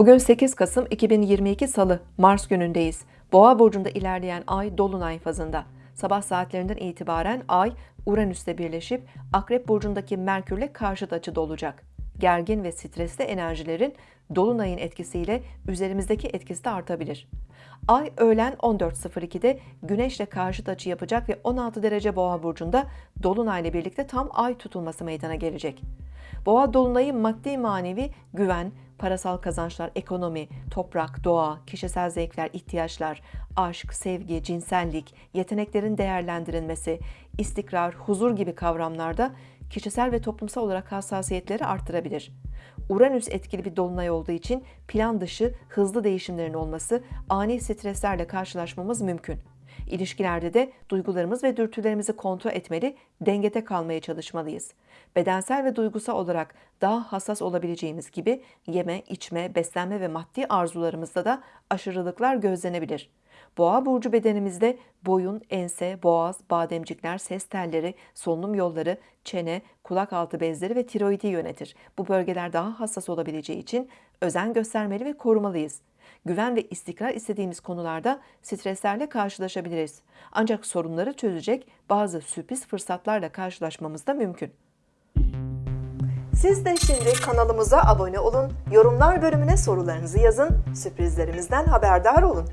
Bugün 8 Kasım 2022 Salı, Mars günündeyiz. Boğa burcunda ilerleyen ay dolunay fazında. Sabah saatlerinden itibaren ay Uranüs'te birleşip Akrep burcundaki Merkürle karşıt açıda olacak. Gergin ve stresli enerjilerin dolunayın etkisiyle üzerimizdeki etkisi de artabilir. Ay öğlen 14.02'de Güneş'le karşıt açı yapacak ve 16 derece Boğa burcunda dolunayla birlikte tam ay tutulması meydana gelecek. Boğa dolunayı maddi manevi güven, parasal kazançlar, ekonomi, toprak, doğa, kişisel zevkler, ihtiyaçlar, aşk, sevgi, cinsellik, yeteneklerin değerlendirilmesi, istikrar, huzur gibi kavramlarda kişisel ve toplumsal olarak hassasiyetleri artırabilir. Uranüs etkili bir dolunay olduğu için plan dışı hızlı değişimlerin olması, ani streslerle karşılaşmamız mümkün. İlişkilerde de duygularımız ve dürtülerimizi kontrol etmeli, dengede kalmaya çalışmalıyız. Bedensel ve duygusal olarak daha hassas olabileceğimiz gibi yeme, içme, beslenme ve maddi arzularımızda da aşırılıklar gözlenebilir. Boğa burcu bedenimizde boyun, ense, boğaz, bademcikler, ses telleri, solunum yolları, çene, kulak altı bezleri ve tiroidi yönetir. Bu bölgeler daha hassas olabileceği için özen göstermeli ve korumalıyız. Güven ve istikrar istediğimiz konularda streslerle karşılaşabiliriz. Ancak sorunları çözecek bazı sürpriz fırsatlarla karşılaşmamız da mümkün. Siz de şimdi kanalımıza abone olun, yorumlar bölümüne sorularınızı yazın, sürprizlerimizden haberdar olun.